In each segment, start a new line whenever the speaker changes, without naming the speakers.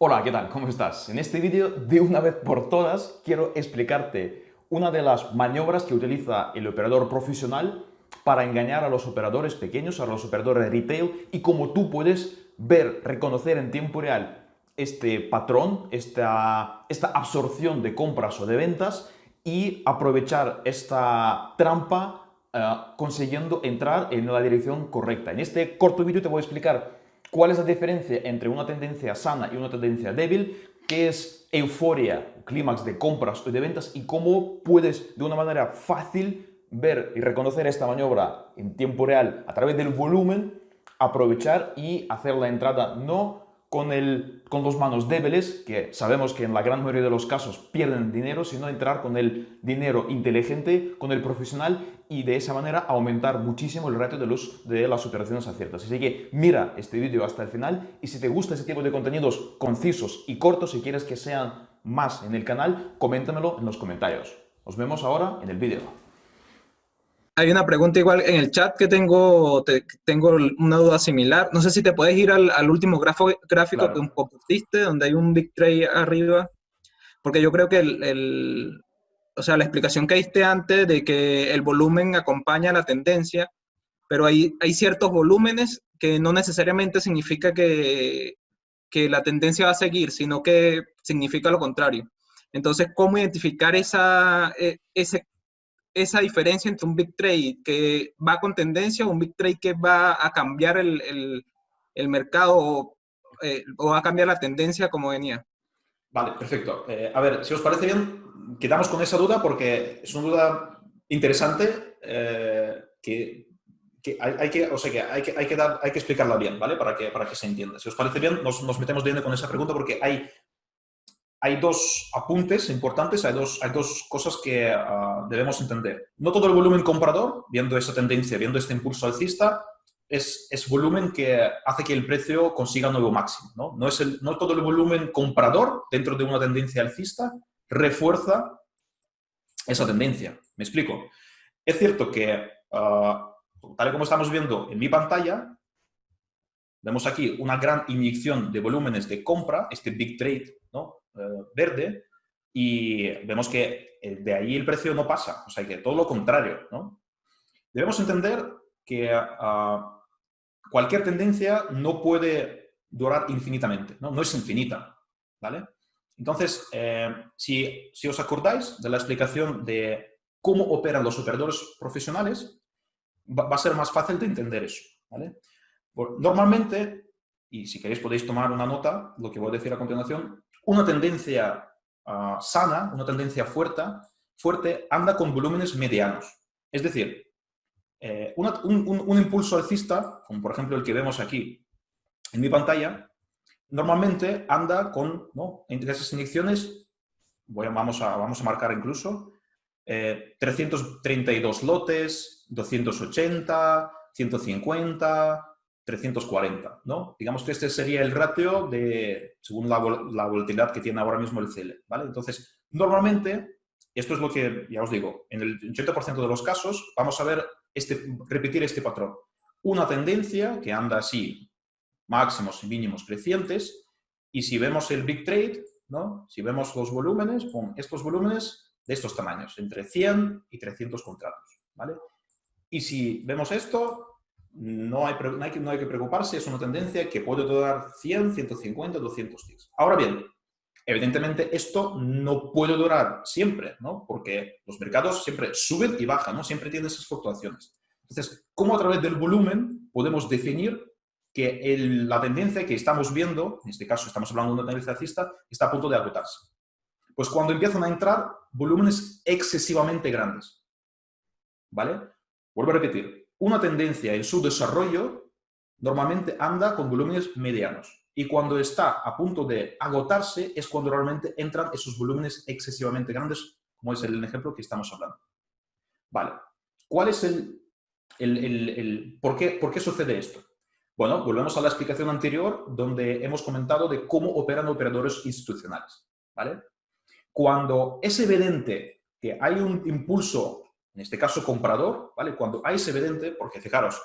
Hola, ¿qué tal? ¿Cómo estás? En este vídeo, de una vez por todas, quiero explicarte una de las maniobras que utiliza el operador profesional para engañar a los operadores pequeños, a los operadores retail y cómo tú puedes ver, reconocer en tiempo real este patrón, esta, esta absorción de compras o de ventas y aprovechar esta trampa eh, consiguiendo entrar en la dirección correcta. En este corto vídeo te voy a explicar cuál es la diferencia entre una tendencia sana y una tendencia débil, qué es euforia, clímax de compras o de ventas y cómo puedes de una manera fácil ver y reconocer esta maniobra en tiempo real a través del volumen, aprovechar y hacer la entrada no con, el, con dos manos débiles, que sabemos que en la gran mayoría de los casos pierden dinero, sino entrar con el dinero inteligente, con el profesional y de esa manera aumentar muchísimo el ratio de, los, de las operaciones aciertas. Así que mira este vídeo hasta el final y si te gusta ese tipo de contenidos concisos y cortos, si quieres que sean más en el canal, coméntamelo en los comentarios. Nos vemos ahora en el vídeo.
Hay una pregunta igual en el chat que tengo, tengo una duda similar. No sé si te puedes ir al, último grafo, gráfico que un pusiste, donde hay un big trade arriba. Porque yo creo que el, o sea, la explicación que diste antes de que el volumen acompaña la tendencia, pero hay, hay ciertos volúmenes que no necesariamente significa que, que la tendencia va a seguir, sino que significa lo contrario. Entonces, ¿cómo identificar esa, e, ese esa diferencia entre un big trade que va con tendencia o un big trade que va a cambiar el, mercado eh, o, va a cambiar la tendencia como venía?
Vale, perfecto. Eh, a ver, si os parece bien, quedamos con esa duda porque es una duda interesante eh, que, hay, que, o sea, que, hay, que, hay, que hay que explicarla bien, ¿vale? Para que, para que se entienda. Si os parece bien, nos, nos metemos bien con esa pregunta porque hay hay dos apuntes importantes, hay dos, hay dos cosas que ah, debemos entender. No todo el volumen comprador, viendo esa tendencia, viendo este impulso alcista, es, es volumen que hace que el precio consiga un nuevo máximo. ¿no? No, es el, no todo el volumen comprador dentro de una tendencia alcista refuerza esa tendencia. ¿Me explico? Es cierto que, ah, tal y como estamos viendo en mi pantalla, vemos aquí una gran inyección de volúmenes de compra, este big trade, ¿no? Eh, verde y vemos que eh, de ahí el precio no pasa, o sea que todo lo contrario. ¿no? Debemos entender que ah, cualquier tendencia no puede durar infinitamente, no, no es infinita. ¿vale? Entonces, eh, si, si os acordáis de la explicación de cómo operan los operadores profesionales, va, a ser más fácil de entender eso. ¿vale? Normalmente, y si queréis podéis tomar una nota, lo que voy a decir a continuación, una tendencia ah, sana, una tendencia fuerte, fuerte, anda con volúmenes medianos. Es decir, eh, un, impulso alcista, como por ejemplo el que vemos aquí en mi pantalla, normalmente anda con, ¿no? entre esas inyecciones, voy vamos, a, vamos a marcar incluso, 332 eh, lotes, 280, 150, 340, ¿no? Digamos que este sería el ratio de, según la, volatilidad que tiene ahora mismo el CL, ¿vale? Entonces, normalmente, esto es lo que, ya os digo, en el 80% de los casos vamos a ver este, repetir este patrón. Una tendencia que anda así, máximos y mínimos crecientes, y si vemos el big trade, ¿no? Si vemos los volúmenes, con estos volúmenes de estos tamaños, entre 100 y 300 contratos, ¿vale? Y si vemos esto, no hay, no hay, que, preocuparse, es una tendencia que puede durar 100, 150, 200 días. Ahora bien, evidentemente esto no puede durar siempre, ¿no? Porque los mercados siempre suben y bajan, ¿no? Siempre tienen esas fluctuaciones. Entonces, ¿cómo a través del volumen podemos definir que la tendencia que estamos viendo, en este caso estamos hablando de una tendencia alcista, está a punto de agotarse? Pues cuando empiezan a entrar volúmenes excesivamente grandes, ¿vale? Vuelvo a repetir, una tendencia en su desarrollo normalmente anda con volúmenes medianos. Y cuando está a punto de agotarse es cuando realmente entran esos volúmenes excesivamente grandes, como es el ejemplo que estamos hablando. Vale. ¿Cuál es el, el, por, qué, por qué sucede esto? Bueno, volvemos a la explicación anterior donde hemos comentado de cómo operan operadores institucionales. ¿vale? Cuando es evidente que hay un impulso en este caso comprador, ¿vale? Cuando hay ese evidente, porque fijaros,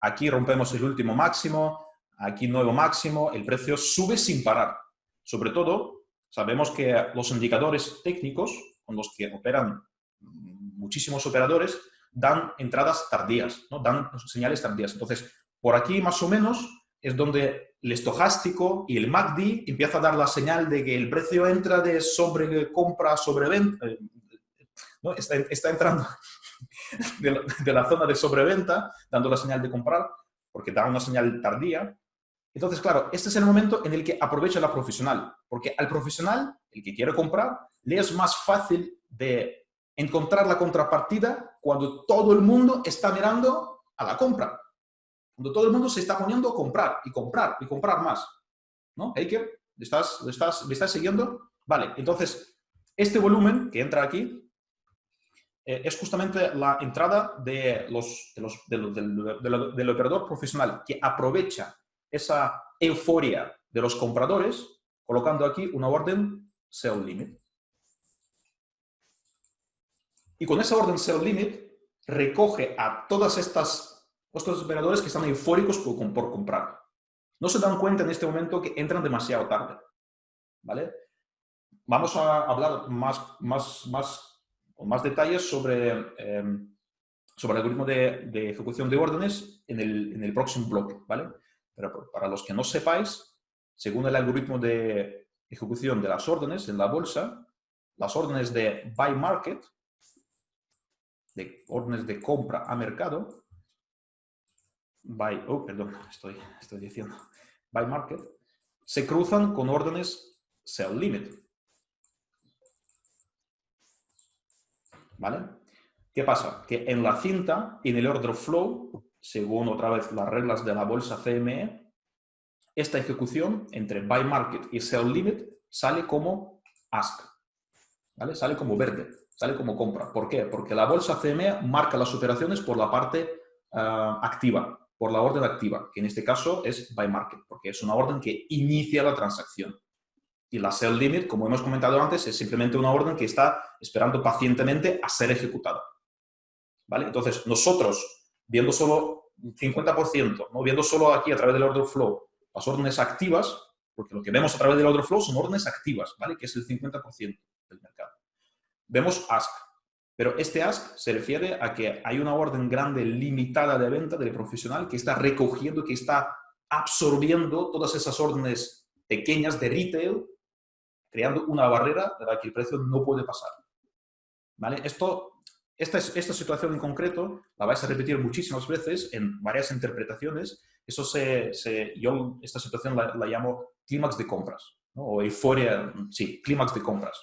aquí rompemos el último máximo, aquí nuevo máximo, el precio sube sin parar. Sobre todo, sabemos que los indicadores técnicos con los que operan muchísimos operadores dan entradas tardías, ¿no? dan señales tardías. Entonces, por aquí más o menos es donde el estocástico y el MACD empieza a dar la señal de que el precio entra de sobre compra sobre venta, eh, ¿no? está, entrando de la, zona de sobreventa, dando la señal de comprar, porque da una señal tardía. Entonces, claro, este es el momento en el que aprovecha la profesional, porque al profesional, el que quiere comprar, le es más fácil de encontrar la contrapartida cuando todo el mundo está mirando a la compra. Cuando todo el mundo se está poniendo a comprar y comprar y comprar más. ¿No? Eiker, ¿estás, estás, ¿me estás siguiendo? Vale, entonces, este volumen que entra aquí eh, es justamente la entrada de los, de los, del operador profesional que aprovecha esa euforia de los compradores colocando aquí una orden sell limit. Y con esa orden sell limit recoge a todas estas estos operadores que están eufóricos por, por, comprar. No se dan cuenta en este momento que entran demasiado tarde. ¿Vale? Vamos a hablar más, más, más, con más detalles sobre, eh, sobre el algoritmo de, ejecución de órdenes en el, en el próximo bloque. ¿vale? Pero para los que no sepáis, según el algoritmo de ejecución de las órdenes en la bolsa, las órdenes de buy market, de órdenes de compra a mercado, by, oh, perdón, estoy, estoy diciendo, by market, se cruzan con órdenes sell limit. ¿Qué pasa? Que en la cinta, en el order flow, según otra vez las reglas de la bolsa CME, esta ejecución entre buy market y sell limit sale como ask. Sale como verde, sale como compra. ¿Por qué? Porque la bolsa CME marca las operaciones por la parte uh, activa, por la orden activa, que en este caso es buy market, porque es una orden que inicia la transacción. Y la sell limit, como hemos comentado antes, es simplemente una orden que está esperando pacientemente a ser ejecutada. ¿Vale? Entonces, nosotros, viendo solo 50%, ¿no? viendo solo aquí a través del order flow las órdenes activas, porque lo que vemos a través del order flow son órdenes activas, ¿vale? que es el 50% del mercado. Vemos ask, pero este ask se refiere a que hay una orden grande limitada de venta del profesional que está recogiendo, que está absorbiendo todas esas órdenes pequeñas de retail, creando una barrera de la que el precio no puede pasar. ¿Vale? Esto, esta, esta situación en concreto la vais a repetir muchísimas veces en varias interpretaciones. Eso se, yo esta situación la, llamo clímax de compras, o euforia, sí, clímax de compras.